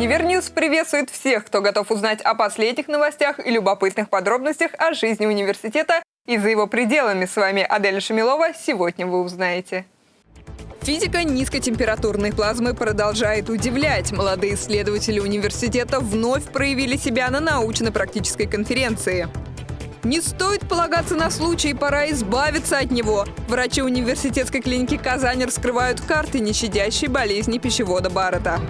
Univer News приветствует всех, кто готов узнать о последних новостях и любопытных подробностях о жизни университета и за его пределами. С вами Аделя Шамилова. Сегодня вы узнаете. Физика низкотемпературной плазмы продолжает удивлять. Молодые исследователи университета вновь проявили себя на научно-практической конференции. Не стоит полагаться на случай, пора избавиться от него. Врачи университетской клиники Казань раскрывают карты нещадящей болезни пищевода Баррета.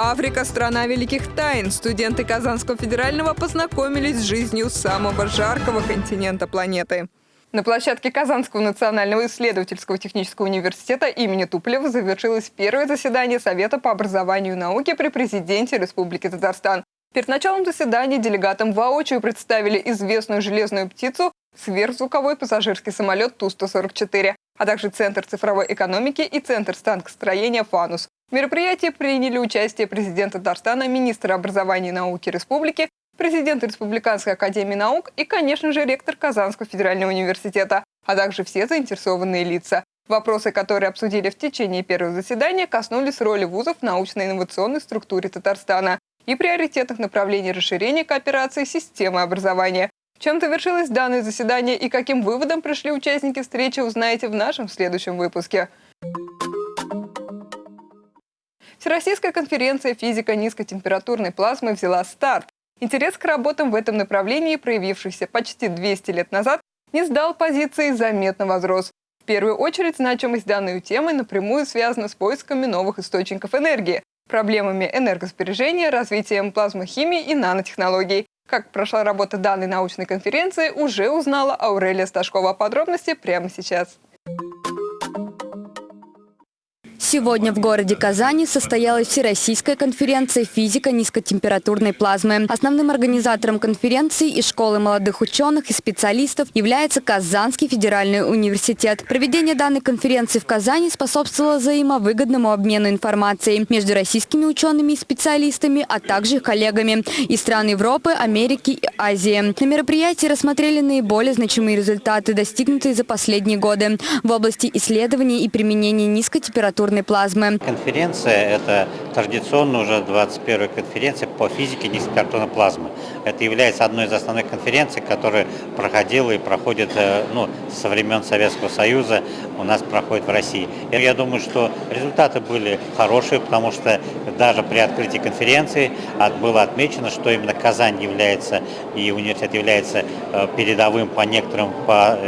Африка – страна великих тайн. Студенты Казанского федерального познакомились с жизнью самого жаркого континента планеты. На площадке Казанского национального исследовательского технического университета имени Туполева завершилось первое заседание Совета по образованию и науке при президенте Республики Татарстан. Перед началом заседания делегатам воочию представили известную железную птицу сверхзвуковой пассажирский самолет Ту-144, а также Центр цифровой экономики и Центр станкостроения «Фанус». В мероприятии приняли участие президент Татарстана, министр образования и науки республики, президент Республиканской академии наук и, конечно же, ректор Казанского федерального университета, а также все заинтересованные лица. Вопросы, которые обсудили в течение первого заседания, коснулись роли вузов в научно-инновационной структуре Татарстана и приоритетных направлений расширения кооперации системы образования. Чем завершилось данное заседание и каким выводом пришли участники встречи, узнаете в нашем следующем выпуске. Всероссийская конференция «Физика низкотемпературной плазмы» взяла старт. Интерес к работам в этом направлении, проявившийся почти 200 лет назад, не сдал позиции, заметно возрос. В первую очередь значимость данной темы напрямую связана с поисками новых источников энергии, проблемами энергосбережения, развитием плазмохимии и нанотехнологий. Как прошла работа данной научной конференции, уже узнала Аурелия Сташкова. Подробности прямо сейчас. Сегодня в городе Казани состоялась Всероссийская конференция «Физика низкотемпературной плазмы». Основным организатором конференции и школы молодых ученых и специалистов является Казанский федеральный университет. Проведение данной конференции в Казани способствовало взаимовыгодному обмену информацией между российскими учеными и специалистами, а также коллегами из стран Европы, Америки и Азии. На мероприятии рассмотрели наиболее значимые результаты, достигнутые за последние годы в области исследований и применения низкотемпературной ядерной плазмы. Конференция – это традиционно уже 21-я конференция по физике низкокартонной плазмы. Это является одной из основных конференций, которая проходила и проходит э, ну, со времен Советского Союза, у нас проходит в России. Я думаю, что результаты были хорошие, потому что даже при открытии конференции было отмечено, что именно Казань является и университет является э, передовым по некоторым по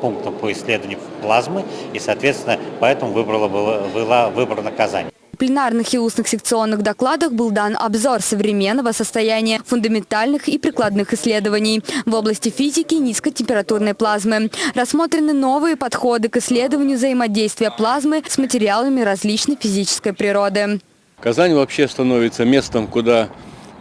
пунктам по исследованию плазмы, и, соответственно, поэтому выбрала, была, была выбрана Казань. В пленарных и устных секционных докладах был дан обзор современного состояния фундаментальных и прикладных исследований в области физики низкотемпературной плазмы. Рассмотрены новые подходы к исследованию взаимодействия плазмы с материалами различной физической природы. Казань вообще становится местом, куда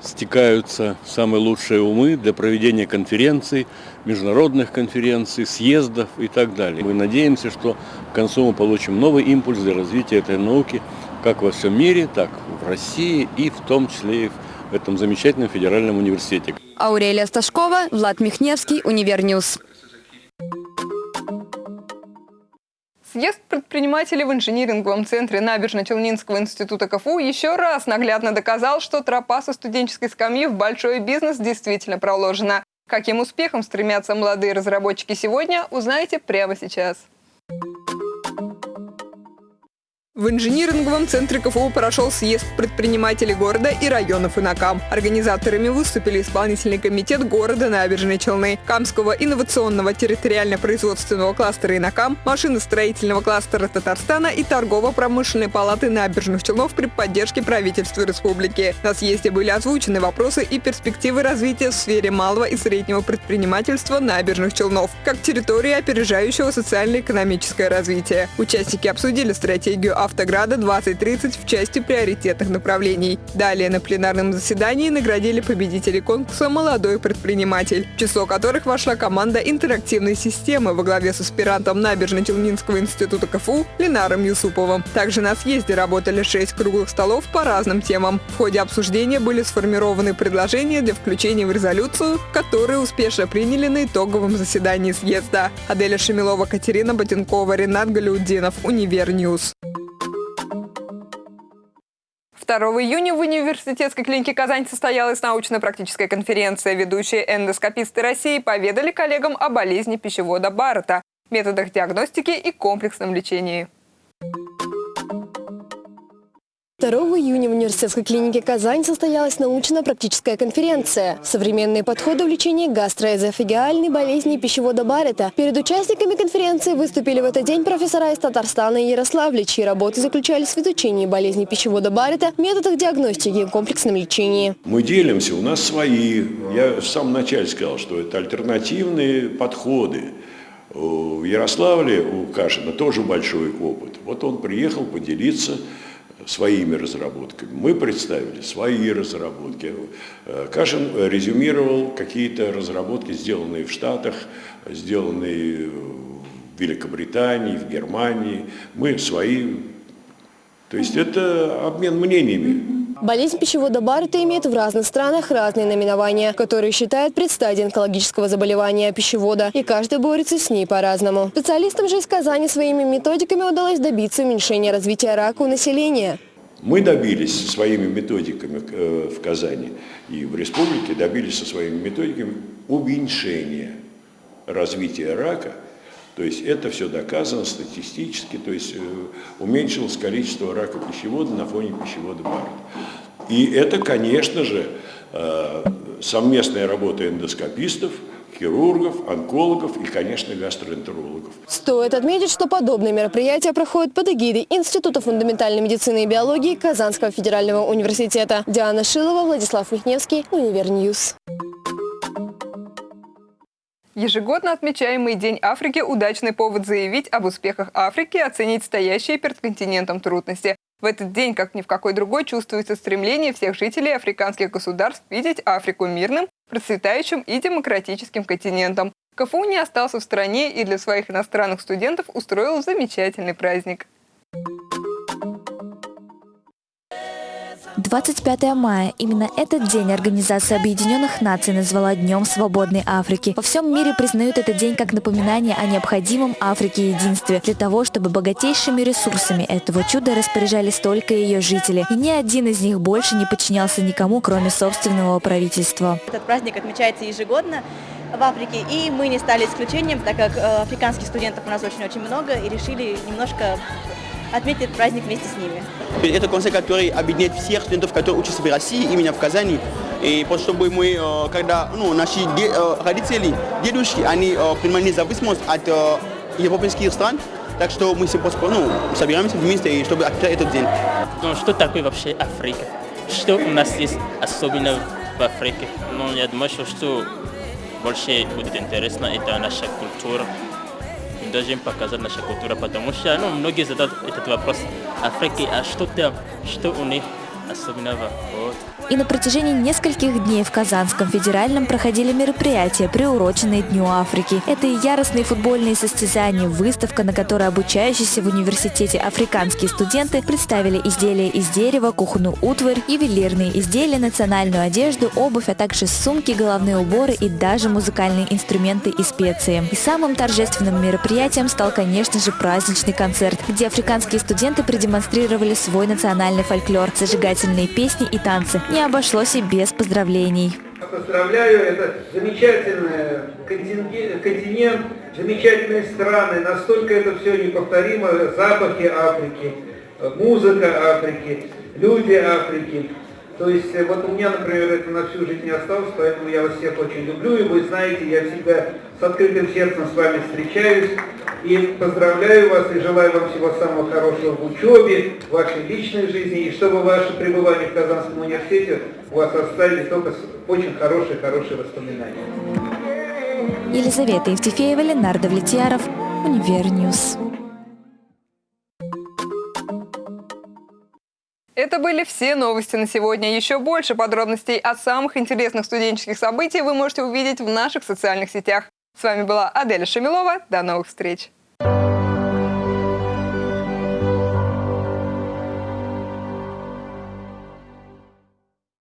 стекаются самые лучшие умы для проведения конференций, международных конференций, съездов и так далее. Мы надеемся, что к концу мы получим новый импульс для развития этой науки как во всем мире, так в России и в том числе и в этом замечательном федеральном университете. Аурелия Сташкова, Влад Михневский, Univer News. Съезд предпринимателей в инжиниринговом центре Набережно-Челнинского института КФУ еще раз наглядно доказал, что тропа со студенческой скамьи в большой бизнес действительно проложена. К каким успехам стремятся молодые разработчики сегодня, узнаете прямо сейчас. В инжиниринговом центре КФУ прошел съезд предпринимателей города и районов Инакам. Организаторами выступили исполнительный комитет города Набережной Челны, Камского инновационного территориально-производственного кластера Инакам, машиностроительного кластера Татарстана и торгово-промышленной палаты Набережных Челнов при поддержке правительства республики. На съезде были озвучены вопросы и перспективы развития в сфере малого и среднего предпринимательства Набережных Челнов, как территории, опережающего социально-экономическое развитие. Участники обсудили стратегию «Автограда 2030» в части приоритетных направлений. Далее на пленарном заседании наградили победителей конкурса «Молодой предприниматель», в число которых вошла команда интерактивной системы во главе с аспирантом Набережно-Челнинского института КФУ Ленаром Юсуповым. Также на съезде работали шесть круглых столов по разным темам. В ходе обсуждения были сформированы предложения для включения в резолюцию, которые успешно приняли на итоговом заседании съезда. Аделя Шамилова, Катерина Ботенкова, Ренат Галиудинов, Univer News. 2 июня в университетской клинике Казань состоялась научно-практическая конференция. Ведущие эндоскописты России поведали коллегам о болезни пищевода Баррета, методах диагностики и комплексном лечении. 2 июня в университетской клинике Казань состоялась научно-практическая конференция «Современные подходы в лечении гастроэзофагиальной болезни пищевода Баррета». Перед участниками конференции выступили в этот день профессора из Татарстана и Ярославля, чьи работы заключались в изучении болезни пищевода Баррета, методах диагностики и комплексном лечении. Мы делимся, у нас свои. Я в самом начале сказал, что это альтернативные подходы. В Ярославле у Кашина тоже большой опыт. Вот он приехал поделиться своими разработками. Мы представили свои разработки. Э, Кашин резюмировал какие-то разработки, сделанные в Штатах, сделанные в Великобритании, в Германии. Мы свои. То есть это обмен мнениями. Болезнь пищевода Баррета имеет в разных странах разные наименования, которые считают предстадией онкологического заболевания пищевода, и каждый борется с ней по-разному. Специалистам же из Казани своими методиками удалось добиться уменьшения развития рака у населения. Мы добились своими методиками э, в Казани и в республике, добились со своими методиками уменьшения развития рака то есть это все доказано статистически, то есть э, уменьшилось количество рака пищевода на фоне пищевода Баррета. И это, конечно же, э, совместная работа эндоскопистов, хирургов, онкологов и, конечно, гастроэнтерологов. Стоит отметить, что подобные мероприятия проходят под эгидой Института фундаментальной медицины и биологии Казанского федерального университета. Диана Шилова, Владислав Михневский, Univer News. Ежегодно отмечаемый День Африки – удачный повод заявить об успехах Африки и оценить стоящие перед континентом трудности. В этот день, как ни в какой другой, чувствуется стремление всех жителей африканских государств видеть Африку мирным, процветающим и демократическим континентом. КФУ не остался в стране и для своих иностранных студентов устроил замечательный праздник. 25 мая. Именно этот день Организация Объединенных Наций назвала Днем Свободной Африки. Во всем мире признают этот день как напоминание о необходимом Африке единстве, для того, чтобы богатейшими ресурсами этого чуда распоряжались только ее жители. И ни один из них больше не подчинялся никому, кроме собственного правительства. Этот праздник отмечается ежегодно в Африке, и мы не стали исключением, так как э, африканских студентов у нас очень-очень много, и решили немножко отметить праздник вместе с ними. Это концерт, который объединяет всех студентов, которые учатся в России, именно в Казани. И просто чтобы мы, э, когда ну, наши э, родители, дедушки, они э, принимали независимость от европейских стран, так что мы все просто ну, собираемся вместе, чтобы отмечать этот день. Ну, что такое вообще Африка? Что у нас есть особенно в Африке? Ну, я думаю, что больше будет интересно, это наша культура, должен показать наша культура, потому что ну, многие задают этот вопрос Африке, а что там, что у них И на протяжении нескольких дней в Казанском федеральном проходили мероприятия, приуроченные Дню Африки. Это и яростные футбольные состязания, выставка, на которой обучающиеся в университете африканские студенты представили изделия из дерева, кухонную утварь, ювелирные изделия, национальную одежду, обувь, а также сумки, головные уборы и даже музыкальные инструменты и специи. И самым торжественным мероприятием стал, конечно же, праздничный концерт, где африканские студенты продемонстрировали свой национальный фольклор, зажигательные песни и танцы не обошлось и без поздравлений. Поздравляю, это замечательный континент, замечательные страны, настолько это все неповторимо, запахи Африки, музыка Африки, люди Африки. То есть э, вот у меня, например, это на всю жизнь не осталось, поэтому я вас всех очень люблю, и вы знаете, я всегда с открытым сердцем с вами встречаюсь, и поздравляю вас, и желаю вам всего самого хорошего в учебе, в вашей личной жизни, и чтобы ваше пребывание в Казанском университете у вас оставили только очень хорошие-хорошие воспоминания. Елизавета Евтефеева, Ленар Довлетьяров, Univer News. Это были все новости на сегодня. Еще больше подробностей о самых интересных студенческих событиях вы можете увидеть в наших социальных сетях. С вами была Аделя Шамилова. До новых встреч!